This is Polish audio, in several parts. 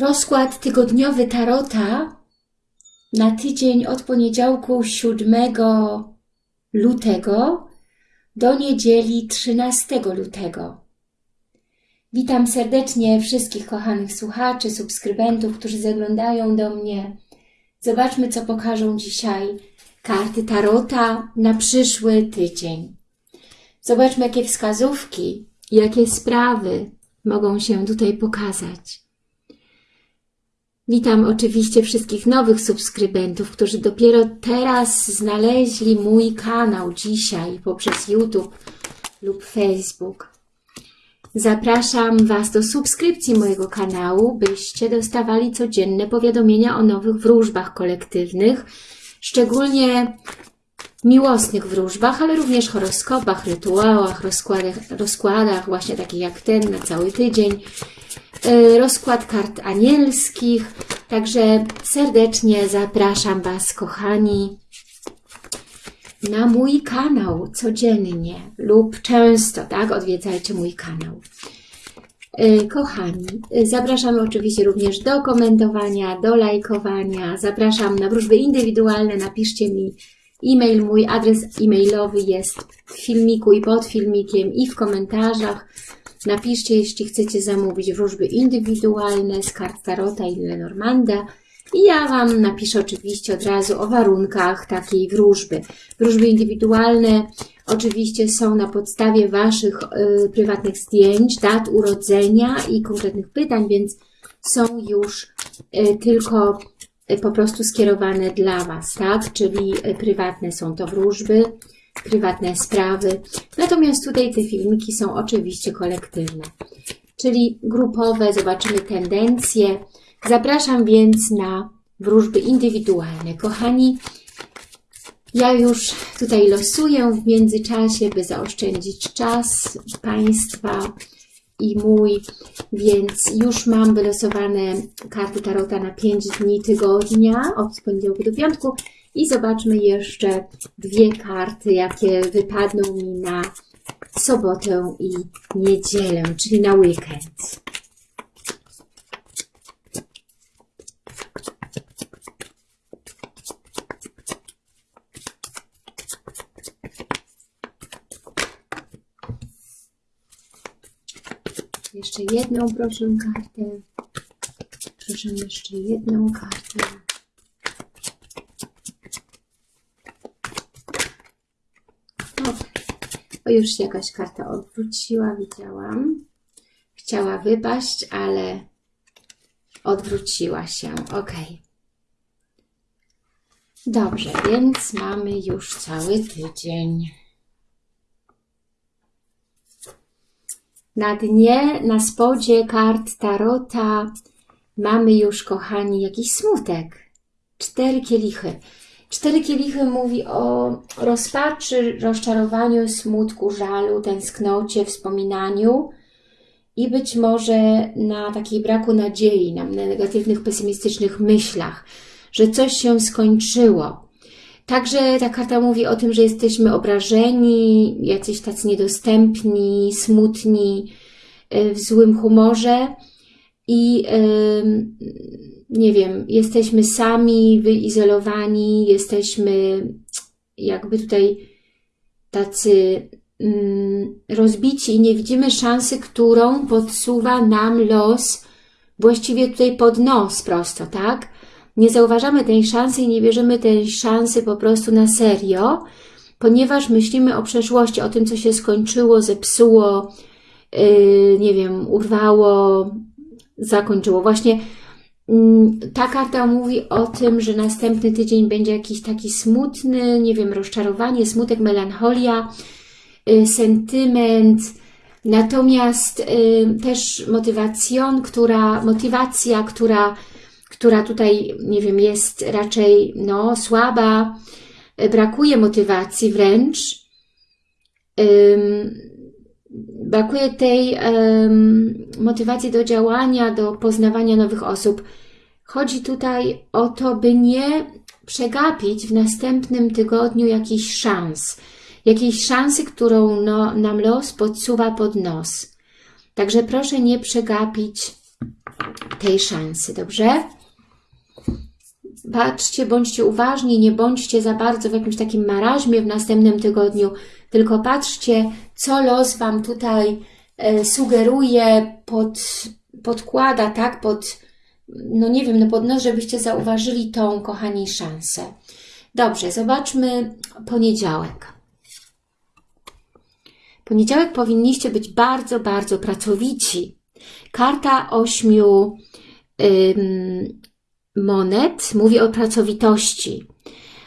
Rozkład tygodniowy Tarota na tydzień od poniedziałku 7 lutego do niedzieli 13 lutego. Witam serdecznie wszystkich kochanych słuchaczy, subskrybentów, którzy zaglądają do mnie. Zobaczmy, co pokażą dzisiaj karty Tarota na przyszły tydzień. Zobaczmy, jakie wskazówki, jakie sprawy mogą się tutaj pokazać. Witam oczywiście wszystkich nowych subskrybentów, którzy dopiero teraz znaleźli mój kanał dzisiaj poprzez YouTube lub Facebook. Zapraszam Was do subskrypcji mojego kanału, byście dostawali codzienne powiadomienia o nowych wróżbach kolektywnych, szczególnie miłosnych wróżbach, ale również horoskopach, rytuałach, rozkładach, rozkładach właśnie takich jak ten na cały tydzień, rozkład kart anielskich. Także serdecznie zapraszam Was, kochani, na mój kanał codziennie lub często, tak? Odwiedzajcie mój kanał. E, kochani, zapraszam oczywiście również do komentowania, do lajkowania. Zapraszam na wróżby indywidualne. Napiszcie mi e-mail, mój adres e-mailowy jest w filmiku i pod filmikiem i w komentarzach. Napiszcie, jeśli chcecie zamówić wróżby indywidualne z kart Tarota i Lenormanda. I ja Wam napiszę oczywiście od razu o warunkach takiej wróżby. Wróżby indywidualne oczywiście są na podstawie Waszych y, prywatnych zdjęć, dat urodzenia i konkretnych pytań, więc są już y, tylko y, po prostu skierowane dla Was, tak? Czyli y, prywatne są to wróżby, prywatne sprawy. Natomiast tutaj te filmiki są oczywiście kolektywne, czyli grupowe, zobaczymy tendencje. Zapraszam więc na wróżby indywidualne. Kochani, ja już tutaj losuję w międzyczasie, by zaoszczędzić czas Państwa i mój, więc już mam wylosowane karty Tarota na 5 dni tygodnia, od poniedziałku do piątku i zobaczmy jeszcze dwie karty, jakie wypadną mi na sobotę i niedzielę, czyli na weekend. Jeszcze jedną proszę kartę. Proszę jeszcze jedną kartę. O, o, już się jakaś karta odwróciła, widziałam. Chciała wypaść, ale odwróciła się. Ok. Dobrze, więc mamy już cały tydzień. Na dnie, na spodzie kart Tarota mamy już, kochani, jakiś smutek. Cztery kielichy. Cztery kielichy mówi o rozpaczy, rozczarowaniu, smutku, żalu, tęsknocie, wspominaniu i być może na takiej braku nadziei, na negatywnych, pesymistycznych myślach, że coś się skończyło. Także ta karta mówi o tym, że jesteśmy obrażeni, jacyś tacy niedostępni, smutni, w złym humorze i nie wiem, jesteśmy sami, wyizolowani, jesteśmy jakby tutaj tacy mm, rozbici i nie widzimy szansy, którą podsuwa nam los właściwie tutaj pod nos prosto, tak? Nie zauważamy tej szansy i nie bierzemy tej szansy po prostu na serio, ponieważ myślimy o przeszłości, o tym, co się skończyło, zepsuło, yy, nie wiem, urwało, zakończyło. Właśnie ta karta mówi o tym, że następny tydzień będzie jakiś taki smutny, nie wiem, rozczarowanie, smutek, melancholia, y, sentyment, natomiast y, też motywacjon, która, motywacja, która, która tutaj, nie wiem, jest raczej no, słaba, y, brakuje motywacji wręcz, brakuje tej motywacji do działania, do poznawania nowych osób. Chodzi tutaj o to, by nie przegapić w następnym tygodniu jakichś szans. Jakiejś szansy, którą no, nam los podsuwa pod nos. Także proszę nie przegapić tej szansy, dobrze? Patrzcie, bądźcie uważni, nie bądźcie za bardzo w jakimś takim maraźmie w następnym tygodniu, tylko patrzcie, co los Wam tutaj e, sugeruje, pod, podkłada, tak, pod, no nie wiem, no pod nos, żebyście zauważyli tą, kochani, szansę. Dobrze, zobaczmy poniedziałek. Poniedziałek powinniście być bardzo, bardzo pracowici. Karta ośmiu monet mówi o pracowitości.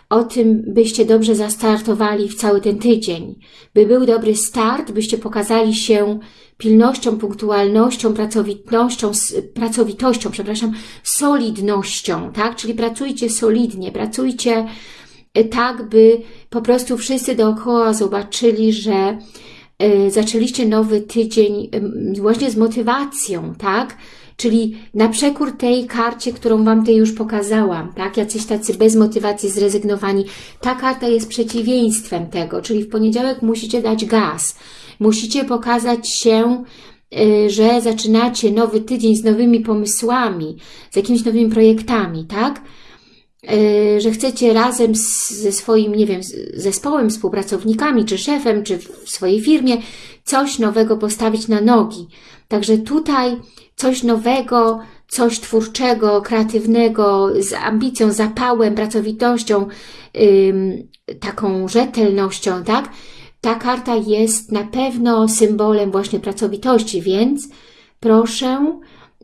O tym, byście dobrze zastartowali w cały ten tydzień. By był dobry start, byście pokazali się pilnością, punktualnością, pracowitością, pracowitością, przepraszam, solidnością, tak? Czyli pracujcie solidnie, pracujcie y, tak, by po prostu wszyscy dookoła zobaczyli, że y, zaczęliście nowy tydzień właśnie z motywacją, tak? Czyli na przekór tej karcie, którą Wam tutaj już pokazałam, tak? Jacyś tacy bez motywacji zrezygnowani. Ta karta jest przeciwieństwem tego, czyli w poniedziałek musicie dać gaz. Musicie pokazać się, y, że zaczynacie nowy tydzień z nowymi pomysłami, z jakimiś nowymi projektami, tak? Y, że chcecie razem ze swoim, nie wiem, zespołem, współpracownikami, czy szefem, czy w swojej firmie coś nowego postawić na nogi. Także tutaj coś nowego, coś twórczego, kreatywnego, z ambicją, zapałem, pracowitością, taką rzetelnością, tak? Ta karta jest na pewno symbolem właśnie pracowitości, więc proszę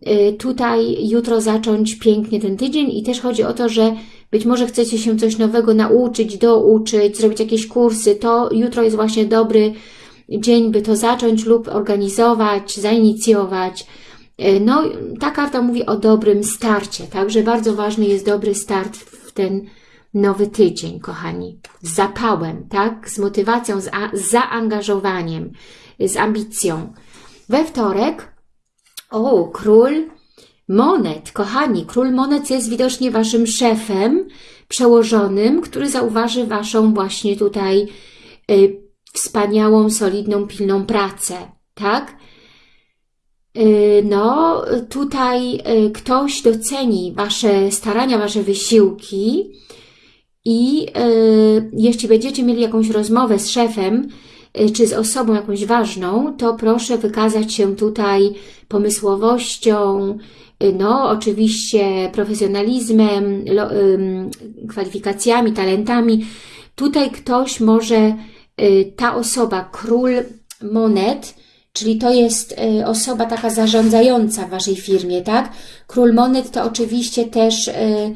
y, tutaj jutro zacząć pięknie ten tydzień i też chodzi o to, że być może chcecie się coś nowego nauczyć, douczyć, zrobić jakieś kursy, to jutro jest właśnie dobry dzień, by to zacząć lub organizować, zainicjować. E, no, ta karta mówi o dobrym starcie, także bardzo ważny jest dobry start w ten nowy tydzień, kochani. Z zapałem, tak? Z motywacją, z, z zaangażowaniem, z ambicją. We wtorek, o, król monet, kochani, król monet jest widocznie waszym szefem, przełożonym, który zauważy waszą właśnie tutaj y, wspaniałą, solidną, pilną pracę, tak? Y, no, tutaj y, ktoś doceni Wasze starania, Wasze wysiłki i y, jeśli będziecie mieli jakąś rozmowę z szefem, czy z osobą jakąś ważną, to proszę wykazać się tutaj pomysłowością, no oczywiście profesjonalizmem, kwalifikacjami, talentami. Tutaj ktoś może ta osoba, król monet, czyli to jest y, osoba taka zarządzająca w Waszej firmie, tak? Król monet to oczywiście też y,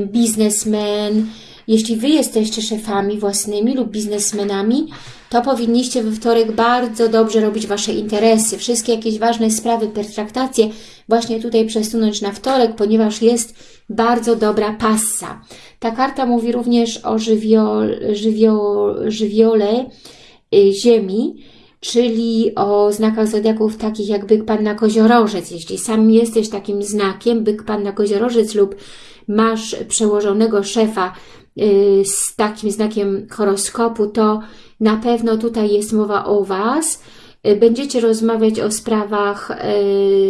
biznesmen. Jeśli Wy jesteście szefami własnymi lub biznesmenami, to powinniście we wtorek bardzo dobrze robić Wasze interesy. Wszystkie jakieś ważne sprawy, pertraktacje właśnie tutaj przesunąć na wtorek, ponieważ jest bardzo dobra passa. Ta karta mówi również o żywiol, żywiol, żywiole y, Ziemi, czyli o znakach zodiaków takich jak byk, panna, koziorożec. Jeśli sam jesteś takim znakiem, byk, panna, koziorożec lub masz przełożonego szefa y, z takim znakiem horoskopu, to na pewno tutaj jest mowa o Was. Y, będziecie rozmawiać o sprawach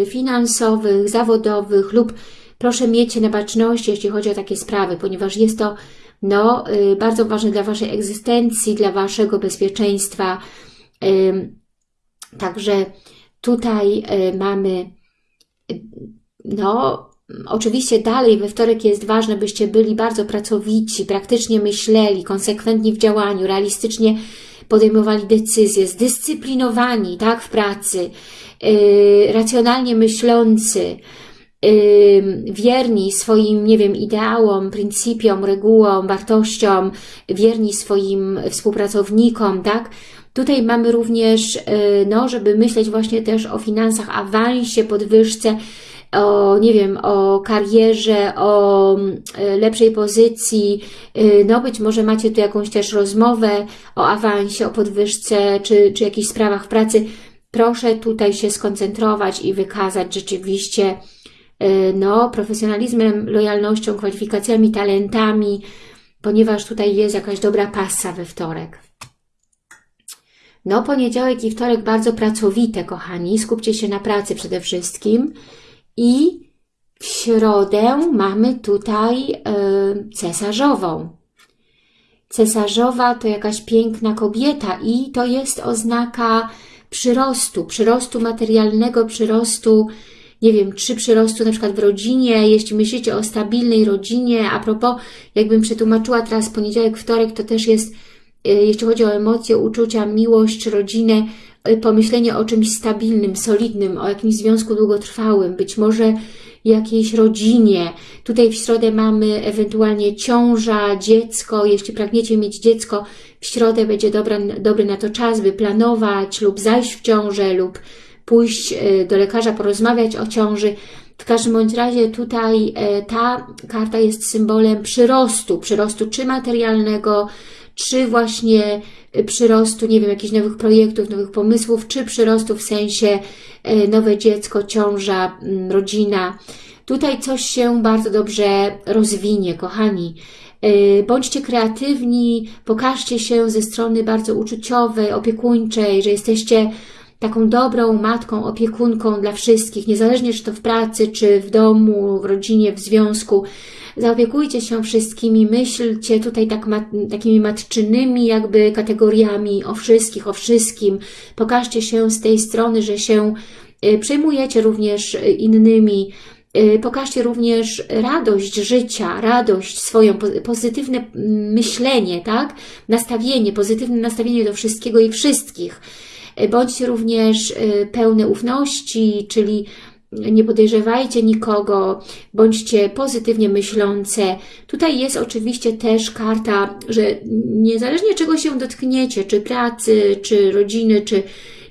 finansowych, zawodowych lub proszę miejcie na baczności, jeśli chodzi o takie sprawy, ponieważ jest to no, y, bardzo ważne dla Waszej egzystencji, dla Waszego bezpieczeństwa. Także tutaj y, mamy, y, no, oczywiście dalej we wtorek jest ważne, byście byli bardzo pracowici, praktycznie myśleli, konsekwentni w działaniu, realistycznie podejmowali decyzje, zdyscyplinowani, tak, w pracy, racjonalnie myślący, wierni swoim, nie wiem, ideałom, pryncypiom, regułom, wartościom, wierni swoim współpracownikom, tak? Tutaj mamy również, y, no, żeby myśleć właśnie też o finansach, awansie, podwyżce, o, nie wiem, o karierze, o y, lepszej pozycji, y, no być może macie tu jakąś też rozmowę o awansie, o podwyżce, czy, czy jakichś sprawach pracy. Proszę tutaj się skoncentrować i wykazać rzeczywiście no, profesjonalizmem, lojalnością, kwalifikacjami, talentami, ponieważ tutaj jest jakaś dobra pasa we wtorek. No, poniedziałek i wtorek bardzo pracowite, kochani. Skupcie się na pracy przede wszystkim. I w środę mamy tutaj yy, cesarzową. Cesarzowa to jakaś piękna kobieta i to jest oznaka przyrostu, przyrostu materialnego, przyrostu, nie wiem, czy przyrostu na przykład w rodzinie, jeśli myślicie o stabilnej rodzinie, a propos, jakbym przetłumaczyła teraz poniedziałek, wtorek, to też jest, y, jeśli chodzi o emocje, uczucia, miłość, rodzinę, y, pomyślenie o czymś stabilnym, solidnym, o jakimś związku długotrwałym, być może jakiejś rodzinie. Tutaj w środę mamy ewentualnie ciąża, dziecko. Jeśli pragniecie mieć dziecko, w środę będzie dobra, dobry na to czas, by planować lub zajść w ciążę lub pójść e, do lekarza, porozmawiać o ciąży. W każdym bądź razie tutaj e, ta karta jest symbolem przyrostu, przyrostu czy materialnego, czy właśnie e, przyrostu, nie wiem, jakichś nowych projektów, nowych pomysłów, czy przyrostu w sensie nowe dziecko, ciąża, rodzina. Tutaj coś się bardzo dobrze rozwinie, kochani. Bądźcie kreatywni, pokażcie się ze strony bardzo uczuciowej, opiekuńczej, że jesteście taką dobrą matką, opiekunką dla wszystkich, niezależnie czy to w pracy, czy w domu, w rodzinie, w związku. Zaopiekujcie się wszystkimi, myślcie tutaj tak mat, takimi matczynymi jakby kategoriami o wszystkich, o wszystkim. Pokażcie się z tej strony, że się y, przejmujecie również innymi, y, Pokażcie również radość życia, radość swoją, pozytywne myślenie, tak? Nastawienie, pozytywne nastawienie do wszystkiego i wszystkich. E, bądźcie również e, pełne ufności, czyli nie podejrzewajcie nikogo, bądźcie pozytywnie myślące. Tutaj jest oczywiście też karta, że niezależnie czego się dotkniecie, czy pracy, czy rodziny, czy,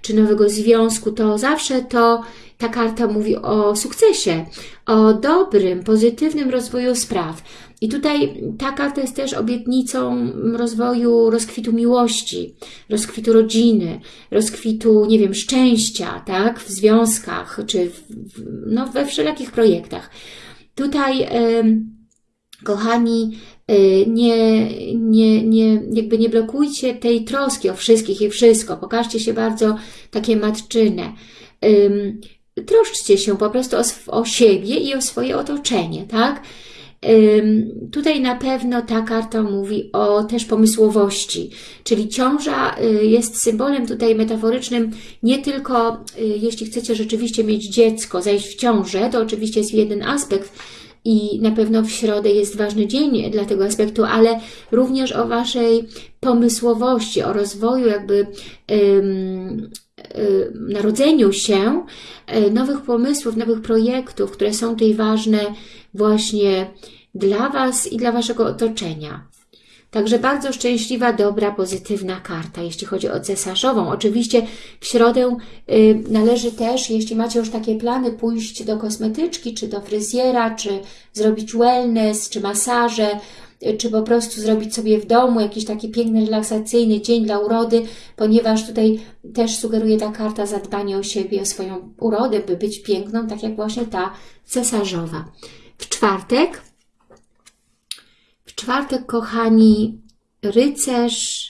czy nowego związku, to zawsze to ta karta mówi o sukcesie, o dobrym, pozytywnym rozwoju spraw. I tutaj ta karta jest też obietnicą rozwoju, rozkwitu miłości, rozkwitu rodziny, rozkwitu, nie wiem, szczęścia, tak, w związkach, czy w, no, we wszelakich projektach. Tutaj, kochani, e, nie, nie, nie, jakby nie blokujcie tej troski o wszystkich i wszystko. Pokażcie się bardzo takie matczyne. Troszczcie się po prostu o, o siebie i o swoje otoczenie, tak? Tutaj na pewno ta karta mówi o też pomysłowości, czyli ciąża y, jest symbolem tutaj metaforycznym nie tylko y, jeśli chcecie rzeczywiście mieć dziecko, zajść w ciążę, to oczywiście jest jeden aspekt, i na pewno w środę jest ważny dzień dla tego aspektu, ale również o Waszej pomysłowości, o rozwoju jakby ym, narodzeniu się y, nowych pomysłów, nowych projektów, które są tutaj ważne właśnie dla Was i dla Waszego otoczenia. Także bardzo szczęśliwa, dobra, pozytywna karta, jeśli chodzi o cesarzową. Oczywiście w środę y, należy też, jeśli macie już takie plany, pójść do kosmetyczki, czy do fryzjera, czy zrobić wellness, czy masaże, y, czy po prostu zrobić sobie w domu jakiś taki piękny, relaksacyjny dzień dla urody, ponieważ tutaj też sugeruje ta karta zadbanie o siebie, o swoją urodę, by być piękną, tak jak właśnie ta cesarzowa. W czwartek, w czwartek, kochani, rycerz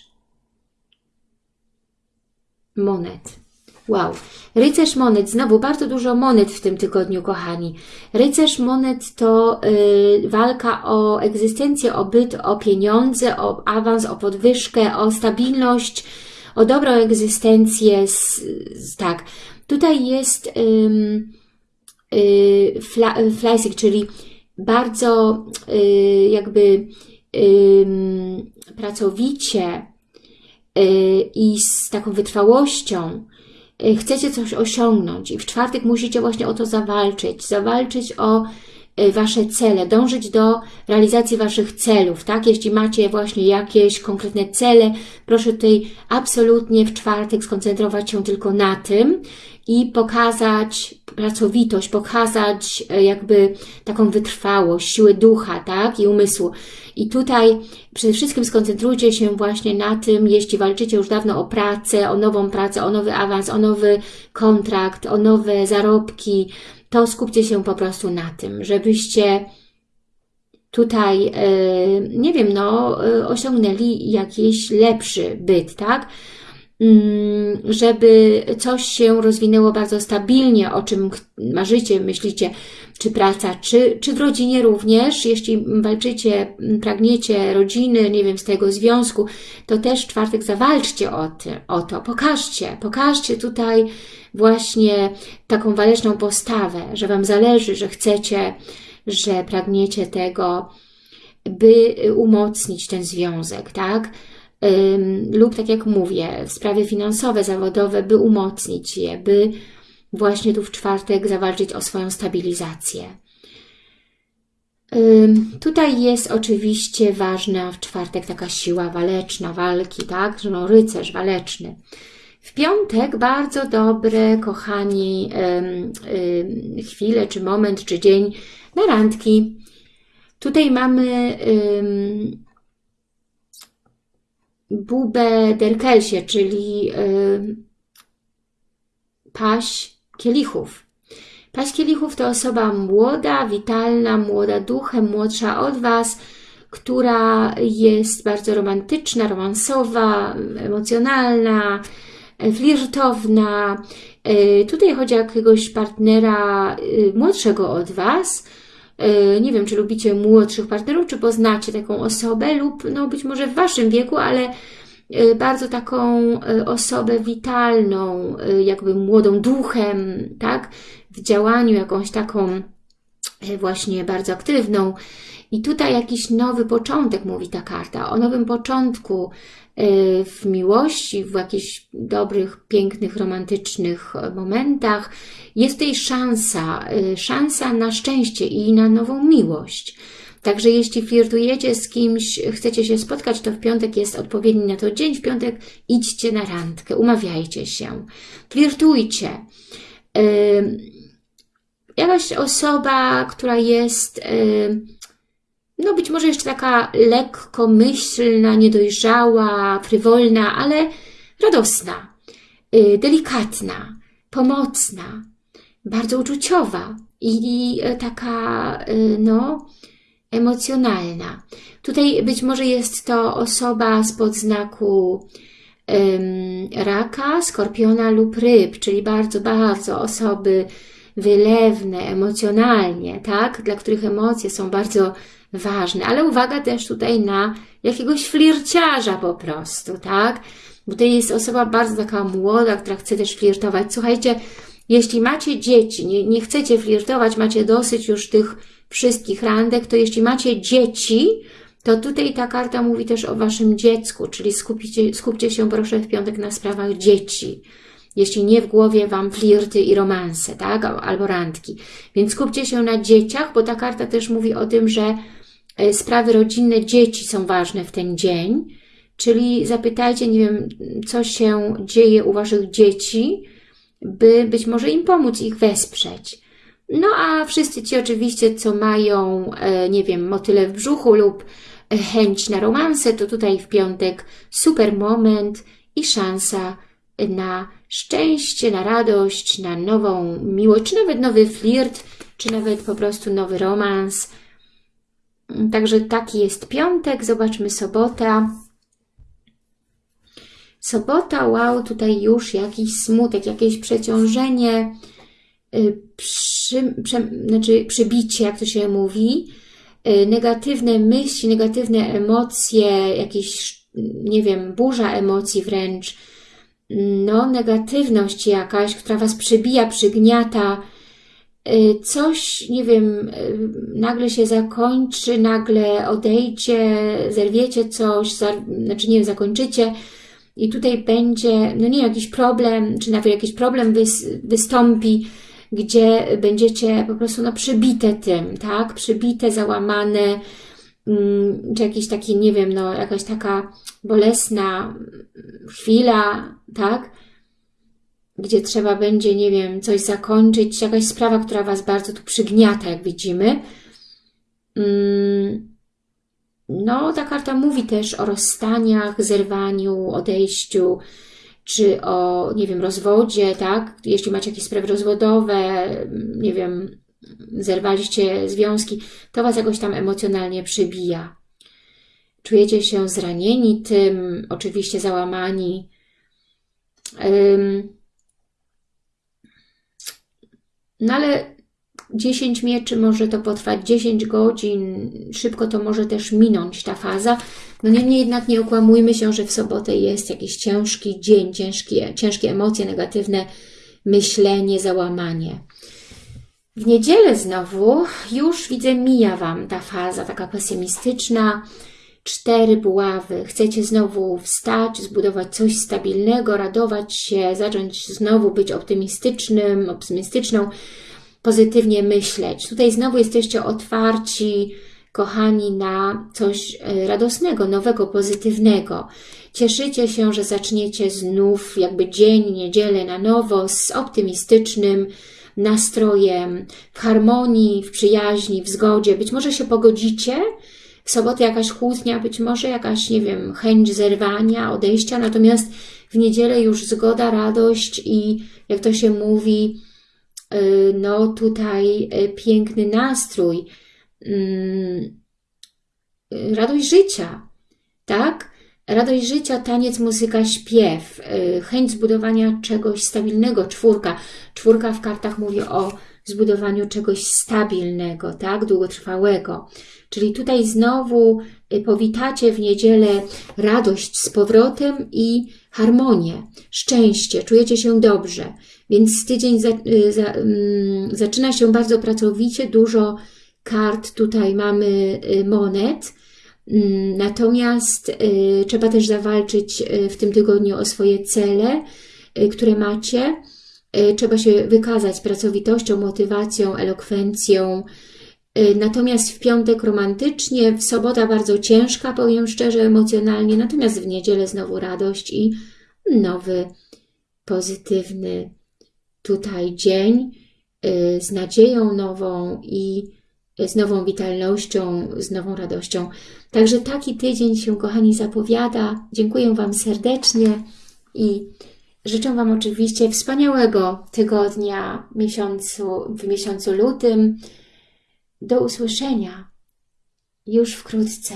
monet. Wow. Rycerz monet, znowu bardzo dużo monet w tym tygodniu, kochani. Rycerz monet to y, walka o egzystencję, o byt, o pieniądze, o awans, o podwyżkę, o stabilność, o dobrą egzystencję. Tak, tutaj jest... Y, Y, fleisig, czyli bardzo y, jakby pracowicie y, i z taką wytrwałością chcecie coś osiągnąć i w czwartek musicie właśnie o to zawalczyć, zawalczyć o Wasze cele, dążyć do realizacji Waszych celów, tak? Jeśli macie właśnie jakieś konkretne cele, proszę tutaj absolutnie w czwartek skoncentrować się tylko na tym i pokazać pracowitość, pokazać e, jakby taką wytrwałość, siłę ducha, tak, i umysłu. I tutaj przede wszystkim skoncentrujcie się właśnie na tym, jeśli walczycie już dawno o pracę, o nową pracę, o nowy awans, o nowy kontrakt, o nowe zarobki, to skupcie się po prostu na tym, żebyście tutaj, e, nie wiem, no, e, osiągnęli jakiś lepszy byt, tak? Mm, żeby coś się rozwinęło bardzo stabilnie, o czym marzycie, myślicie, czy praca, czy, czy w rodzinie również, jeśli walczycie, pragniecie rodziny, nie wiem, z tego związku, to też czwartek zawalczcie o, ty, o to, pokażcie, pokażcie tutaj właśnie taką waleczną postawę, że Wam zależy, że chcecie, że pragniecie tego, by umocnić ten związek, tak? Lub tak jak mówię, sprawy finansowe, zawodowe, by umocnić je, by właśnie tu w czwartek zawalczyć o swoją stabilizację. Tutaj jest oczywiście ważna w czwartek taka siła waleczna, walki, tak? No rycerz waleczny. W piątek bardzo dobre, kochani, chwile, czy moment, czy dzień na randki. Tutaj mamy Bubę Derkelsie, czyli paść kielichów. Paść kielichów to osoba młoda, witalna, młoda duchem, młodsza od Was, która jest bardzo romantyczna, romansowa, emocjonalna, flirtowna. E, tutaj chodzi o jakiegoś partnera e, młodszego od Was. E, nie wiem, czy lubicie młodszych partnerów, czy poznacie taką osobę lub no być może w Waszym wieku, ale bardzo taką osobę witalną, jakby młodą duchem, tak? W działaniu jakąś taką właśnie bardzo aktywną. I tutaj jakiś nowy początek, mówi ta karta, o nowym początku, w miłości, w jakichś dobrych, pięknych, romantycznych momentach. Jest tutaj szansa, y, szansa na szczęście i na nową miłość. Także jeśli flirtujecie z kimś, chcecie się spotkać, to w piątek jest odpowiedni na to dzień. W piątek idźcie na randkę, umawiajcie się, flirtujcie. Yy, jakaś osoba, która jest yy, no być może jeszcze taka lekkomyślna, niedojrzała, frywolna, ale radosna, y, delikatna, pomocna, bardzo uczuciowa i y, taka, y, no, emocjonalna. Tutaj być może jest to osoba spod znaku raka, skorpiona lub ryb, czyli bardzo, bardzo osoby wylewne, emocjonalnie, tak? Dla których emocje są bardzo ważne. Ale uwaga też tutaj na jakiegoś flirciarza po prostu, tak? Bo to jest osoba bardzo taka młoda, która chce też flirtować. Słuchajcie, jeśli macie dzieci, nie, nie chcecie flirtować, macie dosyć już tych wszystkich randek, to jeśli macie dzieci, to tutaj ta karta mówi też o Waszym dziecku, czyli skupcie, skupcie się proszę w piątek na sprawach dzieci. Jeśli nie w głowie Wam flirty i romanse, tak? Albo randki. Więc skupcie się na dzieciach, bo ta karta też mówi o tym, że E, sprawy rodzinne dzieci są ważne w ten dzień, czyli zapytajcie, nie wiem, co się dzieje u Waszych dzieci, by być może im pomóc, ich wesprzeć. No a wszyscy ci oczywiście, co mają, e, nie wiem, motyle w brzuchu lub e, chęć na romanse, to tutaj w piątek super moment i szansa na szczęście, na radość, na nową miłość, czy nawet nowy flirt, czy nawet po prostu nowy romans, Także taki jest piątek. Zobaczmy sobota. Sobota, wow, tutaj już jakiś smutek, jakieś przeciążenie, y, przy, prze, znaczy przybicie, jak to się mówi, y, negatywne myśli, negatywne emocje, jakieś, nie wiem, burza emocji wręcz, no, negatywność jakaś, która Was przybija, przygniata, Y, coś, nie wiem, y, nagle się zakończy, nagle odejdzie, zerwiecie coś, znaczy nie wiem, zakończycie i tutaj będzie, no nie, jakiś problem, czy nawet jakiś problem wystąpi, gdzie będziecie po prostu no, przybite tym, tak? Przybite, załamane, czy jakieś takie, nie wiem, no jakaś taka bolesna chwila, tak? gdzie trzeba będzie, nie wiem, coś zakończyć, jakaś sprawa, która Was bardzo tu przygniata, jak widzimy. Mm, no, ta karta mówi też o rozstaniach, zerwaniu, odejściu, czy o, nie wiem, rozwodzie, tak? Jeśli macie jakieś sprawy rozwodowe, nie wiem, zerwaliście związki, to Was jakoś tam emocjonalnie przybija. Czujecie się zranieni tym, oczywiście załamani, no ale 10 mieczy może to potrwać 10 godzin, szybko to może też minąć ta faza. No niemniej jednak nie okłamujmy się, że w sobotę jest jakiś ciężki dzień, ciężkie, ciężkie emocje, negatywne myślenie, załamanie. W niedzielę znowu już widzę, mija Wam ta faza taka pesymistyczna, cztery buławy. Chcecie znowu wstać, zbudować coś stabilnego, radować się, zacząć znowu być optymistycznym, optymistyczną, pozytywnie myśleć. Tutaj znowu jesteście otwarci, kochani, na coś e, radosnego, nowego, pozytywnego. Cieszycie się, że zaczniecie znów jakby dzień, niedzielę na nowo z optymistycznym nastrojem, w harmonii, w przyjaźni, w zgodzie. Być może się pogodzicie, w sobotę jakaś kłótnia, być może jakaś, nie wiem, chęć zerwania, odejścia, natomiast w niedzielę już zgoda, radość i jak to się mówi, y, no tutaj y, piękny nastrój, mm, y, radość życia, tak? Radość życia, taniec, muzyka, śpiew, chęć zbudowania czegoś stabilnego, czwórka. Czwórka w kartach mówi o zbudowaniu czegoś stabilnego, tak, długotrwałego. Czyli tutaj znowu y, powitacie w niedzielę radość z powrotem i harmonię, szczęście, czujecie się dobrze. Więc tydzień za, y, za, um, zaczyna się bardzo pracowicie, dużo kart tutaj mamy y, monet, natomiast y, trzeba też zawalczyć w tym tygodniu o swoje cele, y, które macie. Y, trzeba się wykazać pracowitością, motywacją, elokwencją, Y, natomiast w piątek romantycznie, w sobota bardzo ciężka, powiem szczerze, emocjonalnie, natomiast w niedzielę znowu radość i nowy, pozytywny tutaj dzień y, z nadzieją nową i z nową witalnością, z nową radością. Także taki tydzień się, kochani, zapowiada. Dziękuję Wam serdecznie i życzę Wam oczywiście wspaniałego tygodnia miesiącu, w miesiącu lutym. Do usłyszenia już wkrótce.